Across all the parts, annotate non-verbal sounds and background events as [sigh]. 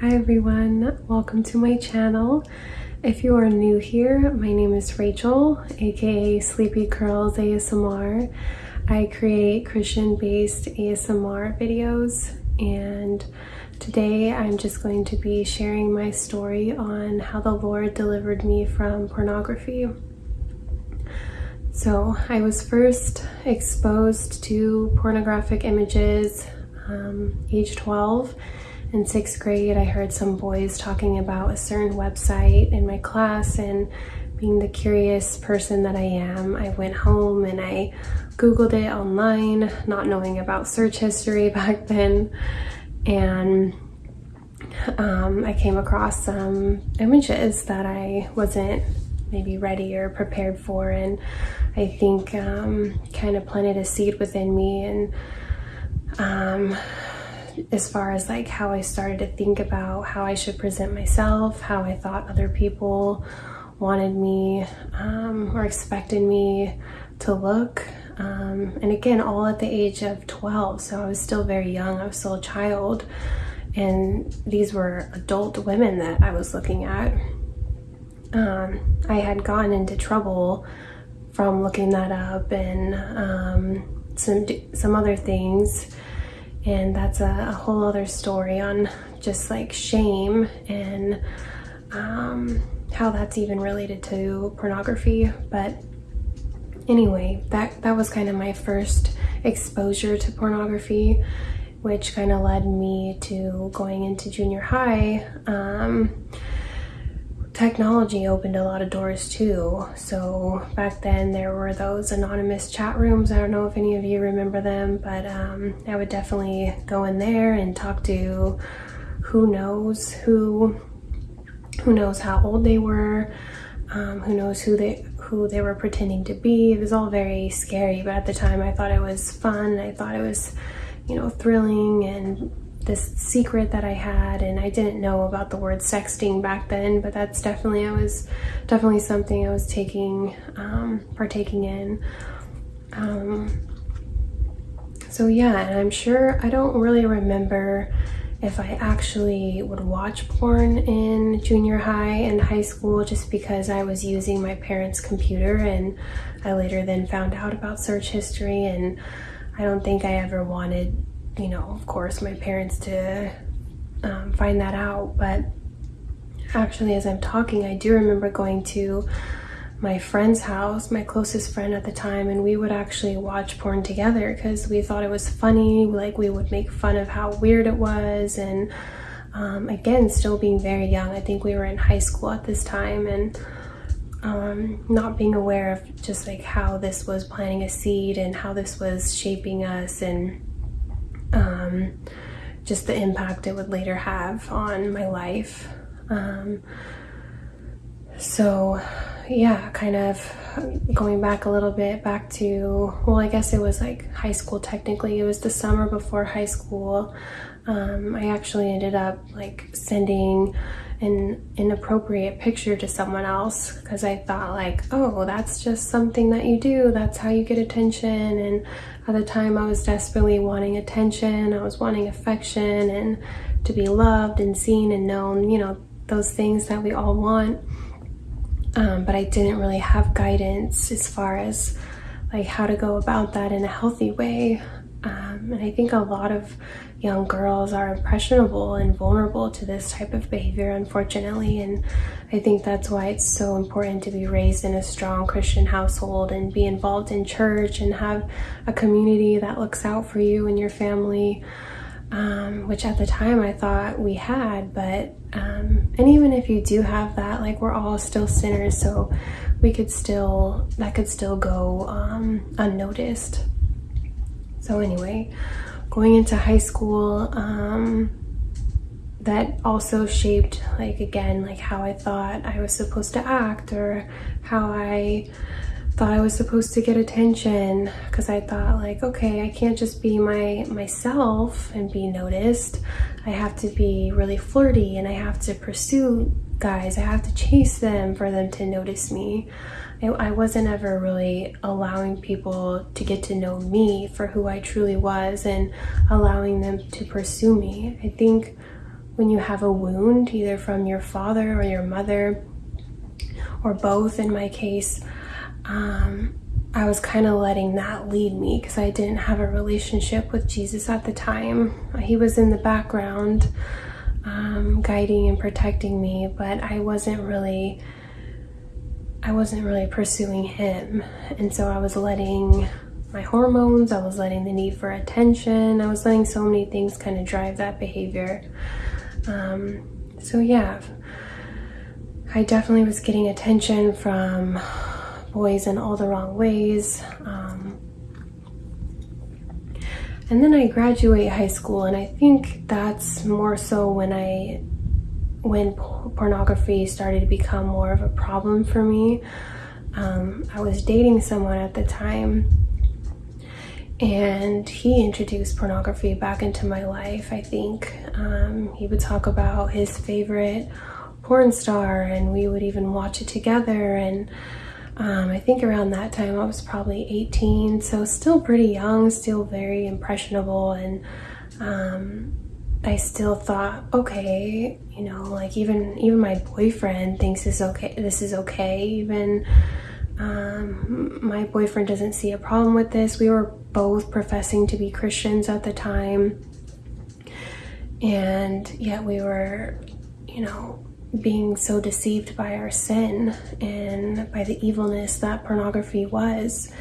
Hi everyone, welcome to my channel. If you are new here, my name is Rachel, aka Sleepy Curls ASMR. I create Christian-based ASMR videos and today I'm just going to be sharing my story on how the Lord delivered me from pornography. So I was first exposed to pornographic images um, age 12 in sixth grade, I heard some boys talking about a certain website in my class and being the curious person that I am, I went home and I Googled it online, not knowing about search history [laughs] back then. And um, I came across some images that I wasn't maybe ready or prepared for. And I think um, kind of planted a seed within me and um, as far as like how I started to think about how I should present myself, how I thought other people wanted me um, or expected me to look. Um, and again, all at the age of 12. So I was still very young. I was still a child. And these were adult women that I was looking at. Um, I had gotten into trouble from looking that up and um, some, some other things and that's a, a whole other story on just like shame and um, how that's even related to pornography. But anyway that that was kind of my first exposure to pornography which kind of led me to going into junior high um, technology opened a lot of doors too. So back then there were those anonymous chat rooms. I don't know if any of you remember them, but um, I would definitely go in there and talk to who knows who, who knows how old they were, um, who knows who they who they were pretending to be. It was all very scary, but at the time I thought it was fun. I thought it was, you know, thrilling and this secret that I had and I didn't know about the word sexting back then but that's definitely I was definitely something I was taking um, partaking in. Um, so yeah and I'm sure I don't really remember if I actually would watch porn in junior high and high school just because I was using my parents computer and I later then found out about search history and I don't think I ever wanted you know, of course, my parents to um, find that out. But actually, as I'm talking, I do remember going to my friend's house, my closest friend at the time, and we would actually watch porn together because we thought it was funny. Like, we would make fun of how weird it was. And um, again, still being very young, I think we were in high school at this time. And um, not being aware of just like how this was planting a seed and how this was shaping us and um, just the impact it would later have on my life. Um, so yeah, kind of going back a little bit back to, well, I guess it was like high school technically. It was the summer before high school. Um, I actually ended up like sending an inappropriate picture to someone else because I thought like, oh, that's just something that you do. That's how you get attention. And at the time I was desperately wanting attention. I was wanting affection and to be loved and seen and known, you know, those things that we all want. Um, but I didn't really have guidance as far as like how to go about that in a healthy way. Um, and I think a lot of young girls are impressionable and vulnerable to this type of behavior, unfortunately. And I think that's why it's so important to be raised in a strong Christian household and be involved in church and have a community that looks out for you and your family. Um, which at the time I thought we had, but um, and even if you do have that, like we're all still sinners, so we could still that could still go um, unnoticed. So anyway, going into high school, um, that also shaped like again like how I thought I was supposed to act or how I thought I was supposed to get attention. Because I thought like okay I can't just be my myself and be noticed I have to be really flirty and I have to pursue guys I have to chase them for them to notice me I wasn't ever really allowing people to get to know me for who I truly was and allowing them to pursue me. I think when you have a wound, either from your father or your mother, or both in my case, um, I was kind of letting that lead me because I didn't have a relationship with Jesus at the time. He was in the background, um, guiding and protecting me, but I wasn't really. I wasn't really pursuing him. And so I was letting my hormones, I was letting the need for attention, I was letting so many things kind of drive that behavior. Um, so, yeah, I definitely was getting attention from boys in all the wrong ways. Um, and then I graduate high school, and I think that's more so when I when pornography started to become more of a problem for me. Um, I was dating someone at the time, and he introduced pornography back into my life. I think um, he would talk about his favorite porn star, and we would even watch it together. And um, I think around that time I was probably 18, so still pretty young, still very impressionable, and um, I still thought, okay, you know, like even even my boyfriend thinks this okay. This is okay. Even um, my boyfriend doesn't see a problem with this. We were both professing to be Christians at the time, and yet we were, you know, being so deceived by our sin and by the evilness that pornography was.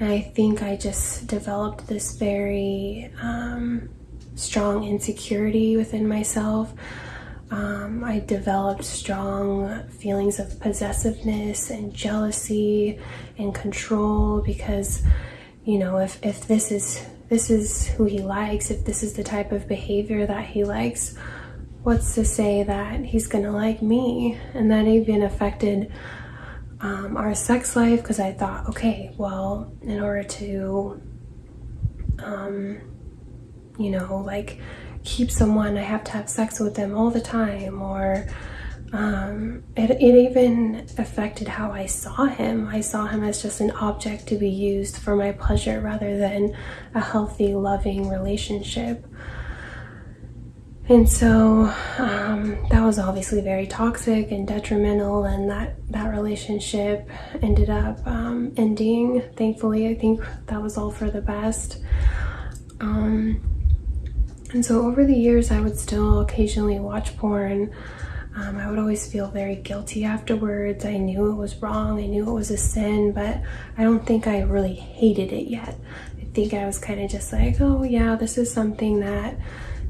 And I think I just developed this very um, strong insecurity within myself. Um, I developed strong feelings of possessiveness and jealousy and control because, you know, if, if this is this is who he likes, if this is the type of behavior that he likes, what's to say that he's gonna like me? And that even affected um, our sex life because I thought, okay, well, in order to, um, you know, like keep someone, I have to have sex with them all the time, or um, it, it even affected how I saw him. I saw him as just an object to be used for my pleasure rather than a healthy, loving relationship. And so um, that was obviously very toxic and detrimental, and that, that relationship ended up um, ending. Thankfully, I think that was all for the best. Um, and so over the years, I would still occasionally watch porn. Um, I would always feel very guilty afterwards. I knew it was wrong, I knew it was a sin, but I don't think I really hated it yet. I think I was kind of just like, oh, yeah, this is something that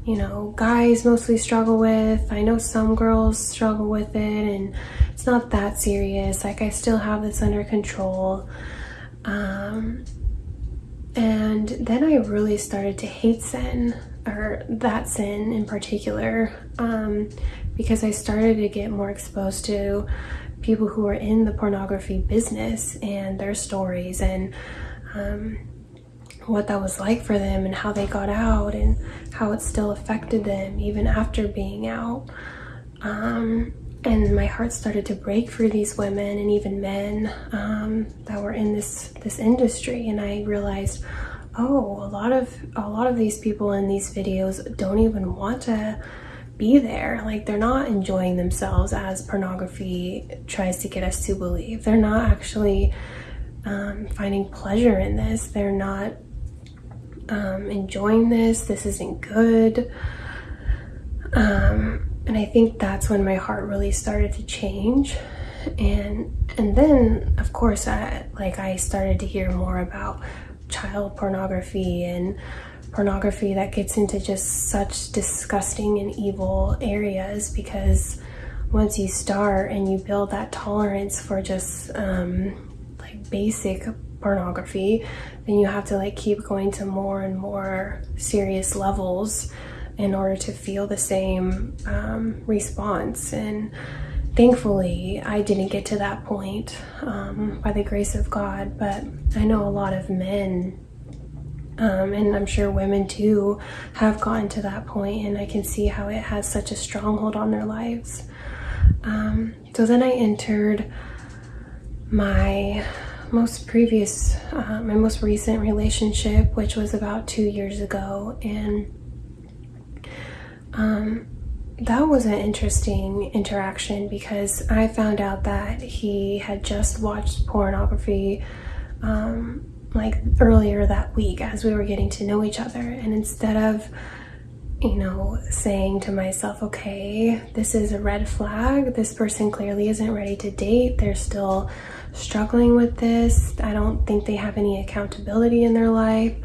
you know, guys mostly struggle with. I know some girls struggle with it, and it's not that serious. Like, I still have this under control. Um, and then I really started to hate sin, or that sin in particular, um, because I started to get more exposed to people who are in the pornography business and their stories and um, what that was like for them and how they got out and how it still affected them even after being out. Um, and my heart started to break for these women and even men um, that were in this this industry. And I realized, oh, a lot of a lot of these people in these videos don't even want to be there. Like they're not enjoying themselves as pornography tries to get us to believe. They're not actually um, finding pleasure in this. They're not um, enjoying this. This isn't good. Um, and I think that's when my heart really started to change. And and then of course I like I started to hear more about child pornography and pornography that gets into just such disgusting and evil areas because once you start and you build that tolerance for just um, like basic pornography, then you have to like keep going to more and more serious levels in order to feel the same um, response. And thankfully, I didn't get to that point um, by the grace of God, but I know a lot of men. Um, and I'm sure women too have gotten to that point, and I can see how it has such a stronghold on their lives. Um, so then I entered my most previous, uh, my most recent relationship, which was about two years ago, and um, that was an interesting interaction because I found out that he had just watched pornography um, like earlier that week as we were getting to know each other. And instead of, you know, saying to myself, okay, this is a red flag, this person clearly isn't ready to date, they're still struggling with this, I don't think they have any accountability in their life.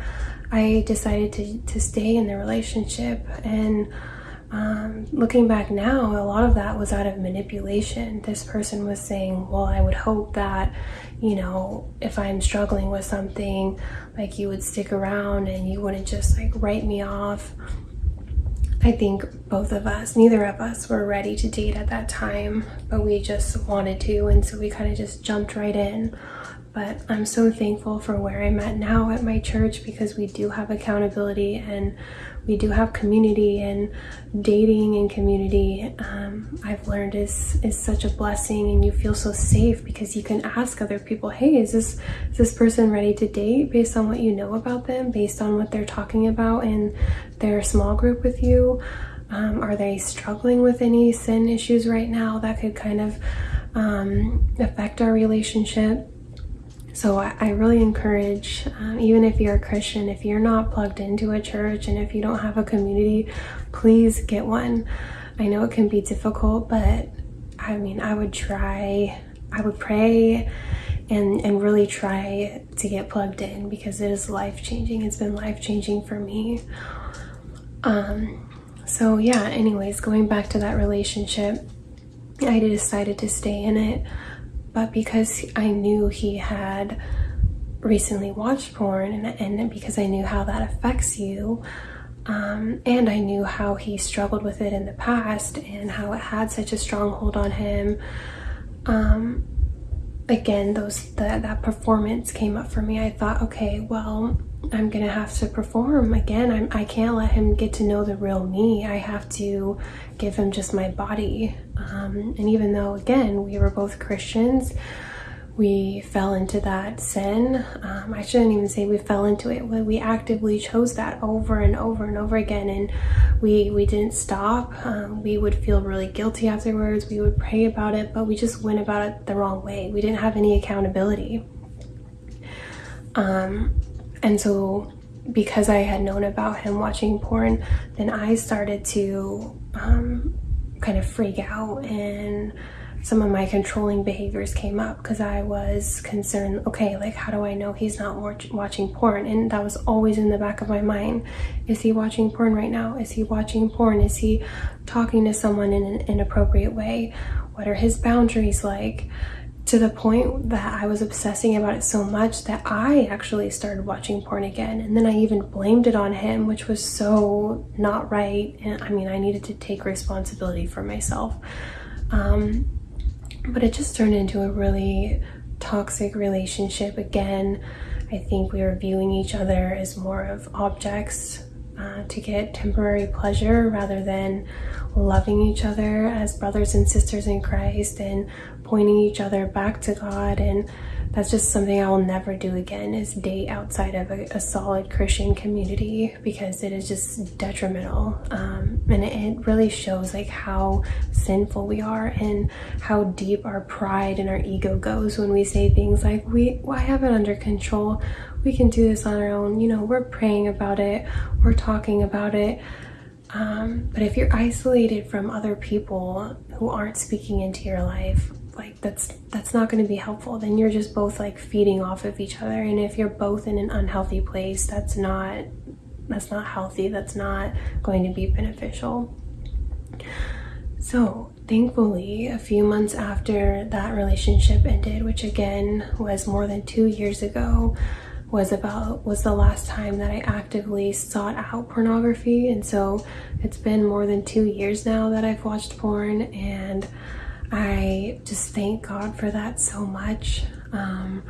I decided to, to stay in the relationship and um, looking back now, a lot of that was out of manipulation. This person was saying, Well, I would hope that, you know, if I'm struggling with something, like you would stick around and you wouldn't just like write me off. I think both of us, neither of us were ready to date at that time, but we just wanted to. And so we kind of just jumped right in. But I'm so thankful for where I'm at now at my church because we do have accountability and we do have community and dating and community. Um, i've learned is is such a blessing and you feel so safe because you can ask other people hey is this is this person ready to date based on what you know about them based on what they're talking about in their small group with you? Um, are they struggling with any sin issues right now that could kind of um, affect our relationship so I, really encourage, um, even if you're a Christian, if you're not plugged into a church and if you don't have a community, please get one. I know it can be difficult, but I mean, I would try, I would pray and, and really try to get plugged in because it is life changing. It's been life changing for me. Um, so yeah, anyways, going back to that relationship, I decided to stay in it but because I knew he had recently watched porn and, and because I knew how that affects you, um, and I knew how he struggled with it in the past and how it had such a strong hold on him. Um, again, those the, that performance came up for me. I thought, okay, well, I'm gonna have to perform again. I'm, I can't let him get to know the real me. I have to give him just my body. Um, and even though, again, we were both Christians, we fell into that sin. Um, I shouldn't even say we fell into it. We actively chose that over and over and over again, and we we didn't stop. Um, we would feel really guilty afterwards. We would pray about it, but we just went about it the wrong way. We didn't have any accountability. Um, and so, because I had known about him watching porn, then I started to um, kind of freak out and some of my controlling behaviors came up because I was concerned, okay, like how do I know he's not watch watching porn? And that was always in the back of my mind. Is he watching porn right now? Is he watching porn? Is he talking to someone in an inappropriate way? What are his boundaries like? To the point that I was obsessing about it so much that I actually started watching porn again. And then I even blamed it on him, which was so not right. And I mean, I needed to take responsibility for myself. Um, but it just turned into a really toxic relationship again. I think we were viewing each other as more of objects uh, to get temporary pleasure rather than loving each other as brothers and sisters in Christ and pointing each other back to God. And that's just something I will never do again is date outside of a, a solid Christian community because it is just detrimental. Um, and it, it, really shows like how sinful we are and how deep our pride and our ego goes when we say things like we well, I have it under control we can do this on our own. You know we're praying about it. We're talking about it. Um, but if you're isolated from other people who aren't speaking into your life like that's that's not going to be helpful. Then you're just both like feeding off of each other. And if you're both in an unhealthy place that's not that's not healthy. That's not going to be beneficial. So thankfully a few months after that relationship ended which again was more than two years ago was about was the last time that I actively sought out pornography and so it's been more than two years now that I've watched porn and I just thank God for that so much. Um,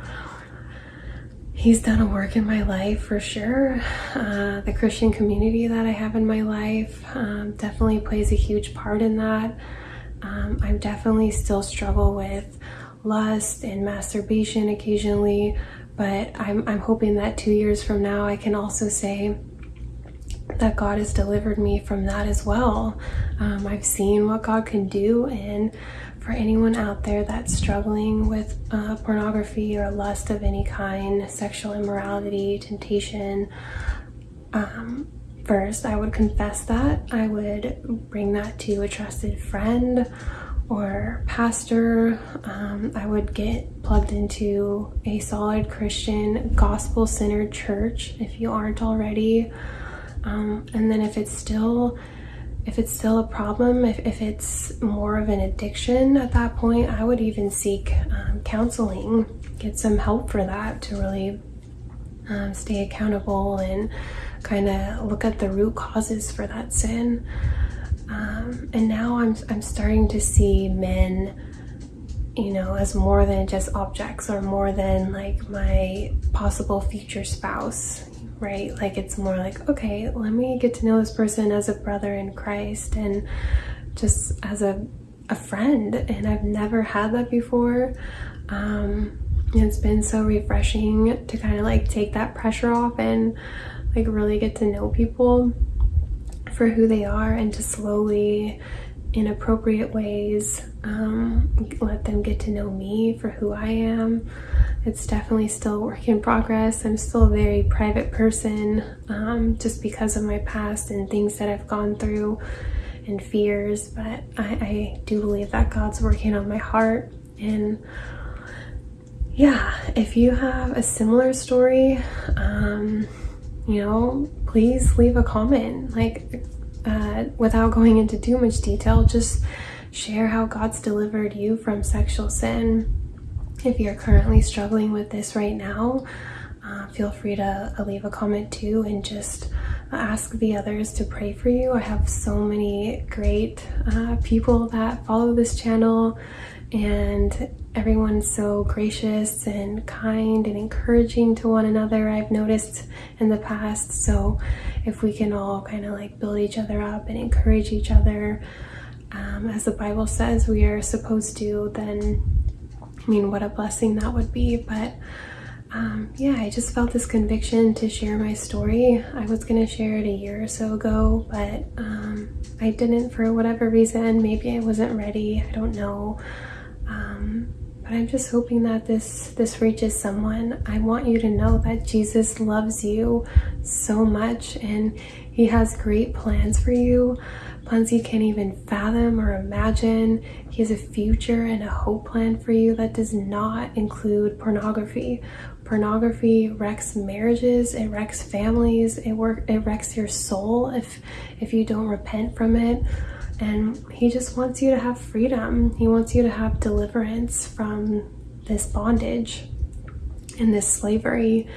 he's done a work in my life for sure. Uh, the Christian community that I have in my life um, definitely plays a huge part in that. Um, I definitely still struggle with lust and masturbation occasionally, but I'm, I'm hoping that two years from now I can also say that God has delivered me from that as well. Um, I've seen what God can do, and for anyone out there that's struggling with uh, pornography or lust of any kind, sexual immorality, temptation, um, first I would confess that. I would bring that to a trusted friend or pastor. Um, I would get plugged into a solid Christian, gospel centered church if you aren't already. Um, and then if it's still if it's still a problem, if, if it's more of an addiction at that point, I would even seek um, counseling, get some help for that to really um, stay accountable and kind of look at the root causes for that sin. Um, and now I'm, I'm starting to see men, you know, as more than just objects or more than like my possible future spouse, right? Like it's more like, okay, let me get to know this person as a brother in Christ and just as a, a friend. And I've never had that before. Um, it's been so refreshing to kind of like take that pressure off and like really get to know people for who they are and to slowly in appropriate ways um, let them get to know me for who I am. It's definitely still a work in progress. I'm still a very private person um, just because of my past and things that I've gone through and fears, but I, I do believe that God's working on my heart. And yeah, if you have a similar story, um, you know, please leave a comment. Like, uh, without going into too much detail, just share how God's delivered you from sexual sin. If you're currently struggling with this right now, uh, feel free to uh, leave a comment too and just ask the others to pray for you. I have so many great uh, people that follow this channel and everyone's so gracious and kind and encouraging to one another I've noticed in the past. So if we can all kind of like build each other up and encourage each other um, as the Bible says we are supposed to then I mean what a blessing that would be. But um, yeah I just felt this conviction to share my story. I was gonna share it a year or so ago but um, I didn't for whatever reason. Maybe I wasn't ready. I don't know um, but I'm just hoping that this this reaches someone. I want you to know that Jesus loves you so much and he has great plans for you. Plans you can't even fathom or imagine. He has a future and a hope plan for you that does not include pornography. Pornography wrecks marriages, it wrecks families, it work it wrecks your soul if if you don't repent from it and he just wants you to have freedom. He wants you to have deliverance from this bondage and this slavery.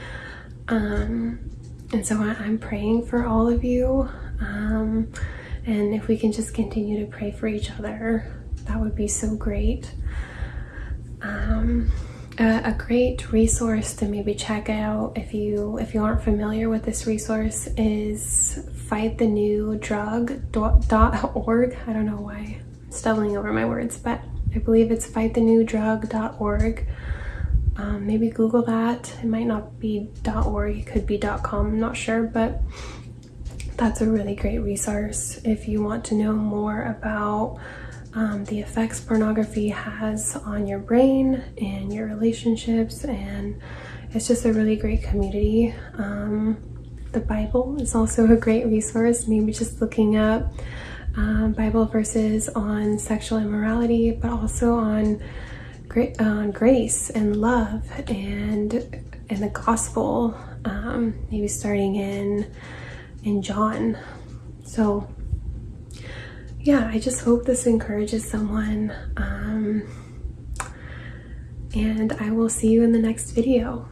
Um, and so I, am praying for all of you. Um, and if we can just continue to pray for each other, that would be so great. Um, a, great resource to maybe check out if you if you aren't familiar with this resource is fightthenewdrug.org. I don't know why I'm stumbling over my words, but I believe it's fightthenewdrug.org. Um, maybe Google that. It might not be .org, it could be .com, I'm not sure, but that's a really great resource if you want to know more about um, the effects pornography has on your brain and your relationships and it's just a really great community. Um, the Bible is also a great resource, maybe just looking up um, Bible verses on sexual immorality, but also on, gra on grace and love and and the gospel, um, maybe starting in in John. So yeah, I just hope this encourages someone. Um, and I will see you in the next video.